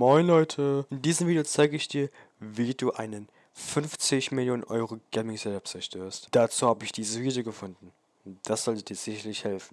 Moin Leute, in diesem Video zeige ich dir, wie du einen 50 Millionen Euro Gaming Setup zerstörst. Dazu habe ich dieses Video gefunden. Das sollte dir sicherlich helfen.